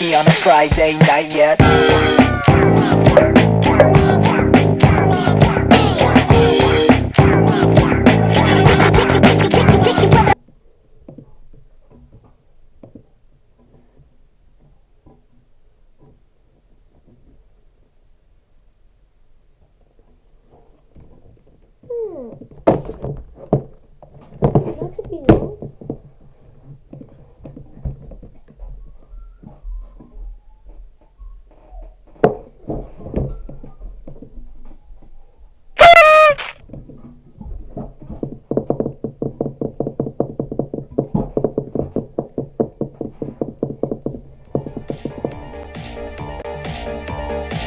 on a Friday night yet.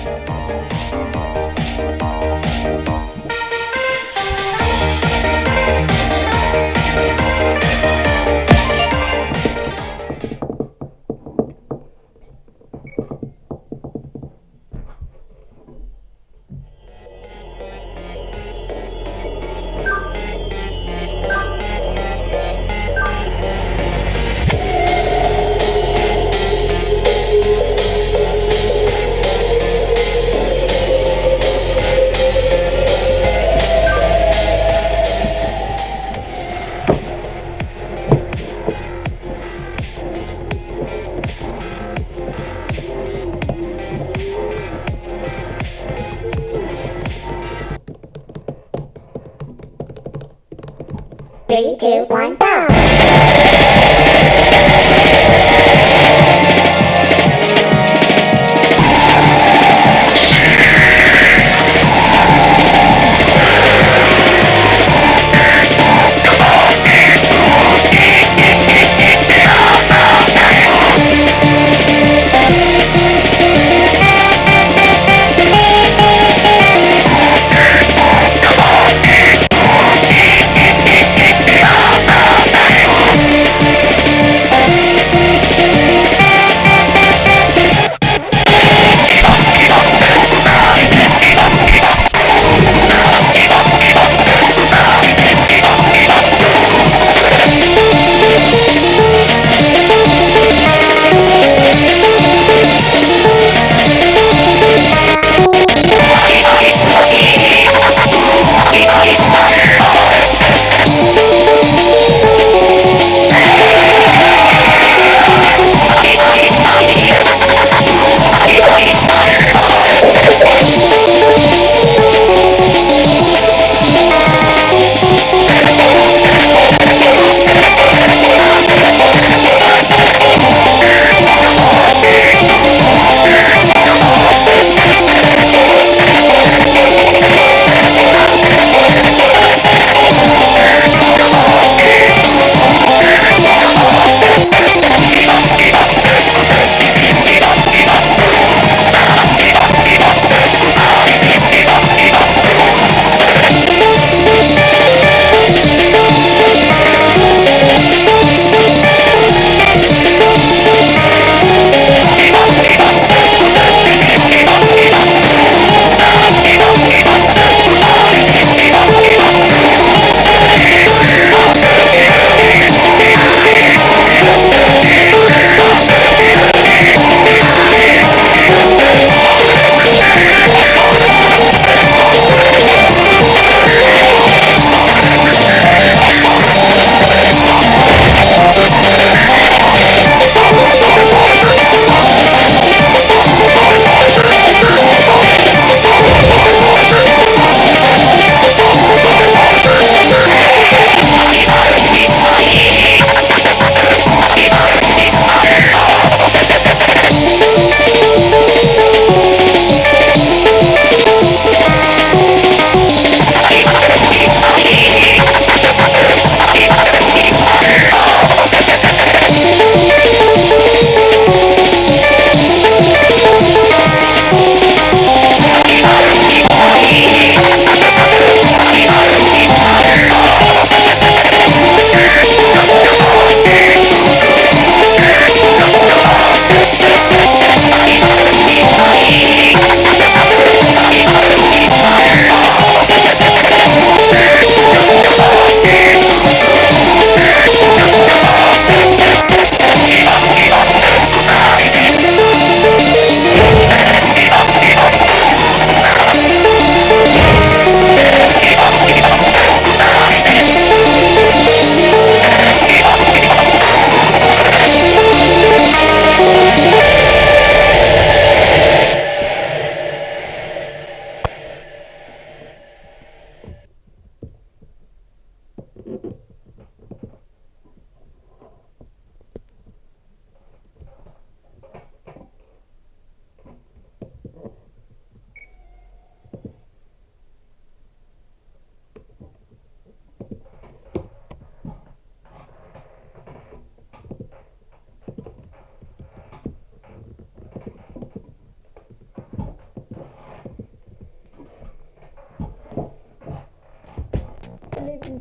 Three, two, one,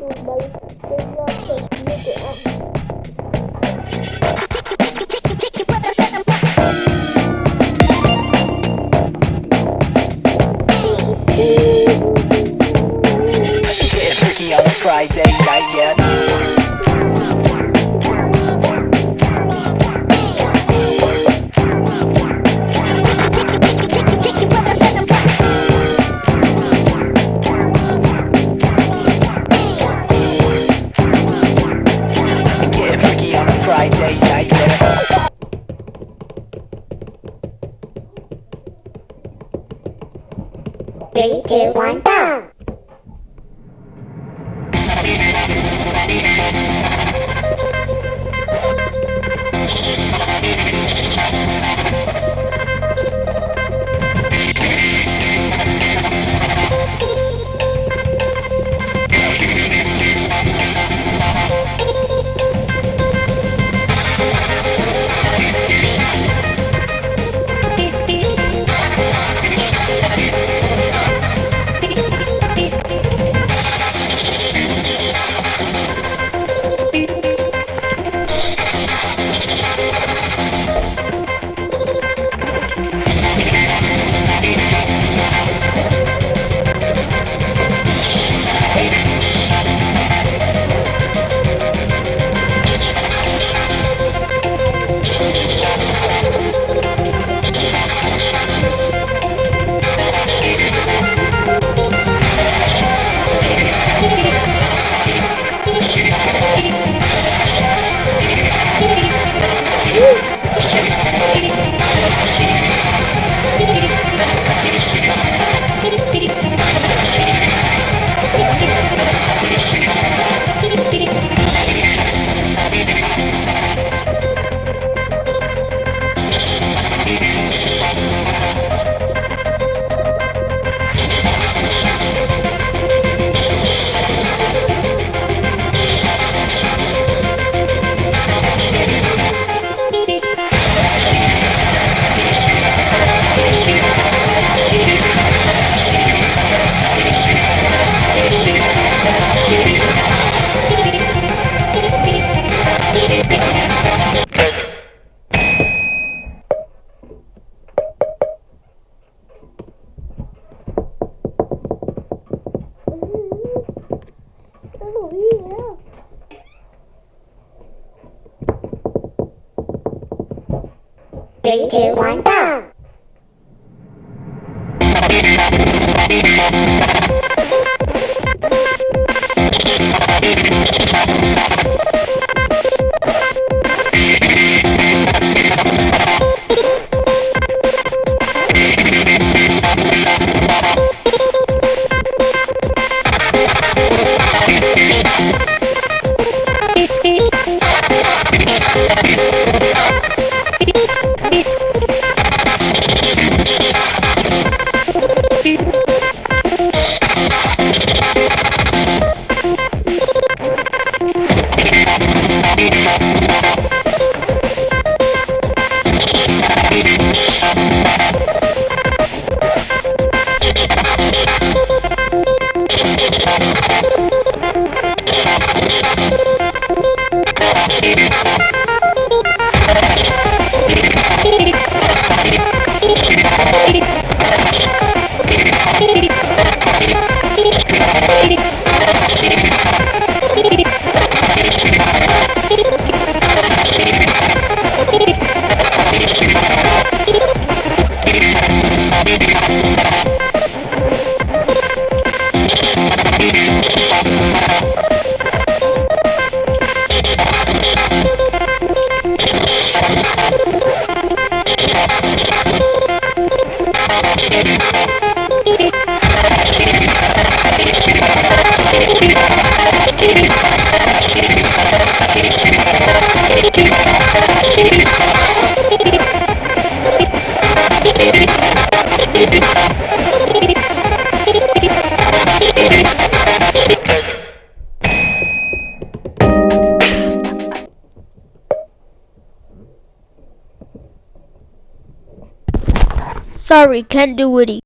दो bike से या सब्जियों को आप Three, two, one, go! Three, two, one, go! Can't do it.